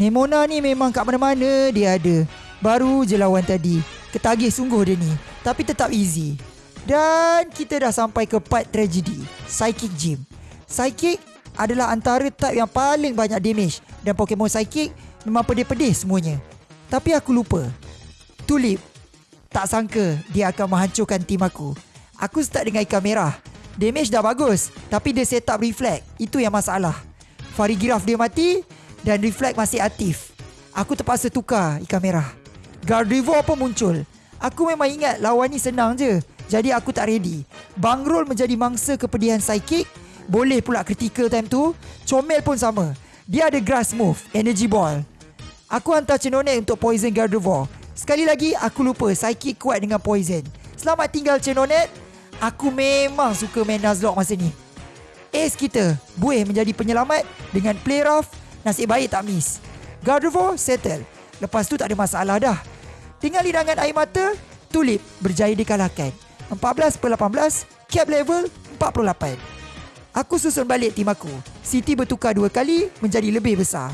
Nemona ni memang kat mana-mana dia ada. Baru je lawan tadi. Ketagih sungguh dia ni. Tapi tetap easy. Dan kita dah sampai ke part tragedy. Psychic Gym. Psychic adalah antara type yang paling banyak damage. Dan Pokemon Psychic memang pedih-pedih semuanya. Tapi aku lupa. Tulip. Tak sangka dia akan menghancurkan tim aku. Aku start dengan ikan merah. Damage dah bagus. Tapi dia set up reflect. Itu yang masalah. Farigiraf dia mati dan reflect masih aktif. Aku terpaksa tukar ikan merah. Gardevoir pun muncul. Aku memang ingat lawan ni senang je. Jadi aku tak ready. Bangrol menjadi mangsa kepedihan psychic. Boleh pula critical time tu. Comel pun sama. Dia ada grass move, energy ball. Aku hantar Cenonet untuk poison Gardevoir. Sekali lagi aku lupa psychic kuat dengan poison. Selamat tinggal Cenonet. Aku memang suka main Nuzlocke masa ni. Ace kita, Buih menjadi penyelamat dengan play rough Nasib baik tak miss. Gardevoir settle. Lepas tu tak ada masalah dah. Tinggal lidangan air mata, Tulip berjaya dikalahkan. 14 per 18, cap level 48. Aku susun balik tim aku. City bertukar dua kali menjadi lebih besar.